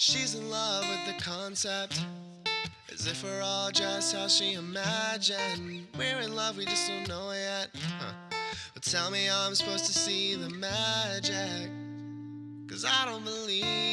She's in love with the concept. As if we're all just how she imagined. We're in love, we just don't know it yet. Huh. But tell me I'm supposed to see the magic. Cause I don't believe